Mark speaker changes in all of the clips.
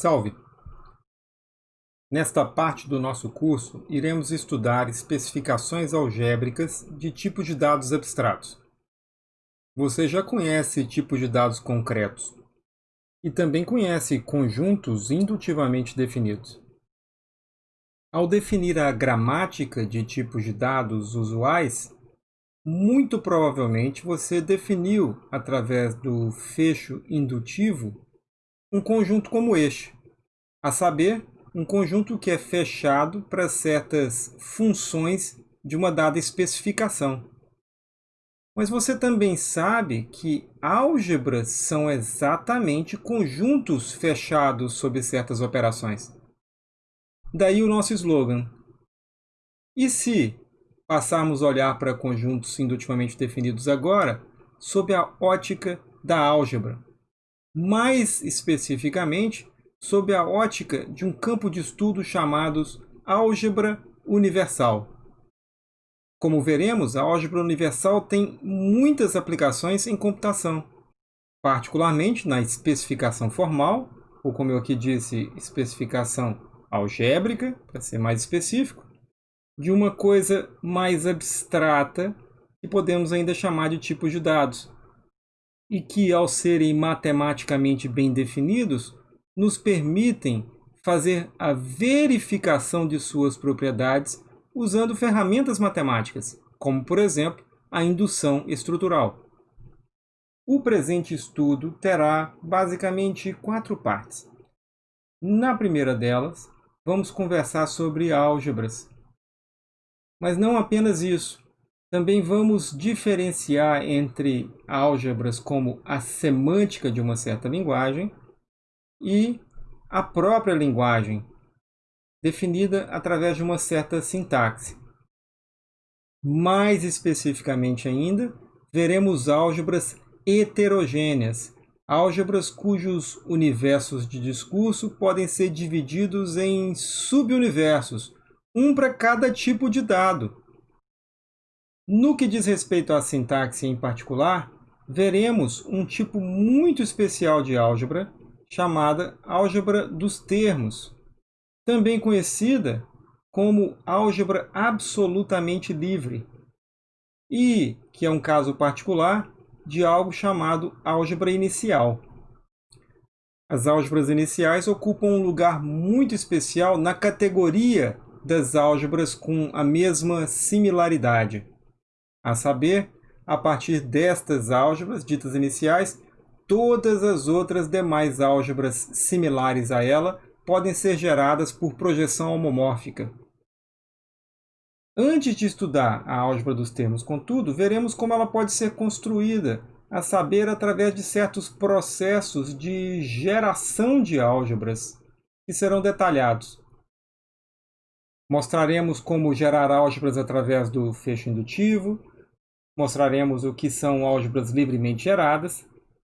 Speaker 1: Salve! Nesta parte do nosso curso, iremos estudar especificações algébricas de tipos de dados abstratos. Você já conhece tipos de dados concretos e também conhece conjuntos indutivamente definidos. Ao definir a gramática de tipos de dados usuais, muito provavelmente você definiu, através do fecho indutivo, um conjunto como este, a saber, um conjunto que é fechado para certas funções de uma dada especificação. Mas você também sabe que álgebras são exatamente conjuntos fechados sobre certas operações. Daí o nosso slogan. E se passarmos a olhar para conjuntos indutivamente definidos agora sob a ótica da álgebra? Mais especificamente sob a ótica de um campo de estudo chamado álgebra universal. Como veremos, a álgebra universal tem muitas aplicações em computação, particularmente na especificação formal, ou como eu aqui disse, especificação algébrica, para ser mais específico, de uma coisa mais abstrata que podemos ainda chamar de tipos de dados, e que, ao serem matematicamente bem definidos, nos permitem fazer a verificação de suas propriedades usando ferramentas matemáticas, como, por exemplo, a indução estrutural. O presente estudo terá basicamente quatro partes. Na primeira delas, vamos conversar sobre álgebras. Mas não apenas isso. Também vamos diferenciar entre álgebras como a semântica de uma certa linguagem e a própria linguagem, definida através de uma certa sintaxe. Mais especificamente ainda, veremos álgebras heterogêneas, álgebras cujos universos de discurso podem ser divididos em subuniversos, um para cada tipo de dado, no que diz respeito à sintaxe em particular, veremos um tipo muito especial de álgebra, chamada álgebra dos termos, também conhecida como álgebra absolutamente livre, e que é um caso particular de algo chamado álgebra inicial. As álgebras iniciais ocupam um lugar muito especial na categoria das álgebras com a mesma similaridade. A saber, a partir destas álgebras ditas iniciais, todas as outras demais álgebras similares a ela podem ser geradas por projeção homomórfica. Antes de estudar a álgebra dos termos, contudo, veremos como ela pode ser construída, a saber, através de certos processos de geração de álgebras, que serão detalhados. Mostraremos como gerar álgebras através do fecho indutivo, mostraremos o que são álgebras livremente geradas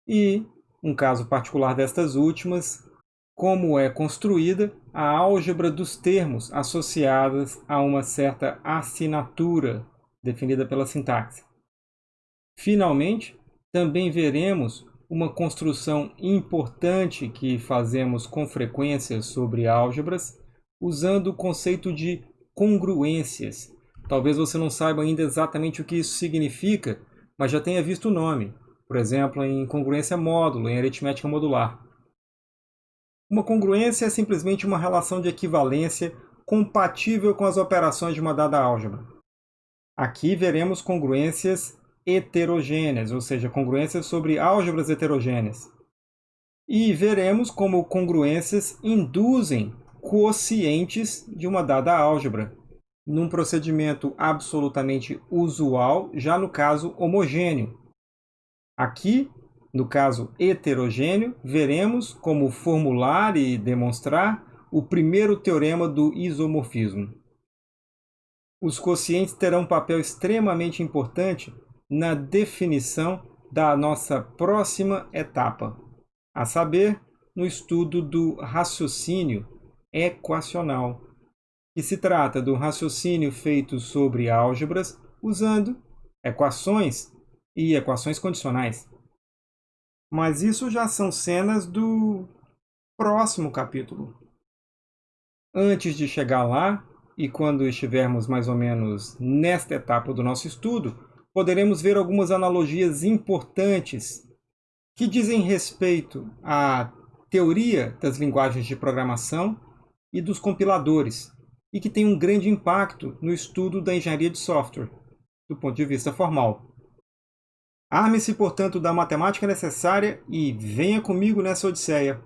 Speaker 1: e, um caso particular destas últimas, como é construída a álgebra dos termos associadas a uma certa assinatura definida pela sintaxe. Finalmente, também veremos uma construção importante que fazemos com frequência sobre álgebras, usando o conceito de congruências, Talvez você não saiba ainda exatamente o que isso significa, mas já tenha visto o nome, por exemplo, em congruência módulo, em aritmética modular. Uma congruência é simplesmente uma relação de equivalência compatível com as operações de uma dada álgebra. Aqui veremos congruências heterogêneas, ou seja, congruências sobre álgebras heterogêneas. E veremos como congruências induzem quocientes de uma dada álgebra, num procedimento absolutamente usual, já no caso homogêneo. Aqui, no caso heterogêneo, veremos como formular e demonstrar o primeiro teorema do isomorfismo. Os quocientes terão um papel extremamente importante na definição da nossa próxima etapa, a saber, no estudo do raciocínio equacional, que se trata do raciocínio feito sobre álgebras usando equações e equações condicionais. Mas isso já são cenas do próximo capítulo. Antes de chegar lá, e quando estivermos mais ou menos nesta etapa do nosso estudo, poderemos ver algumas analogias importantes que dizem respeito à teoria das linguagens de programação e dos compiladores, e que têm um grande impacto no estudo da engenharia de software, do ponto de vista formal. Arme-se, portanto, da matemática necessária e venha comigo nessa odisseia.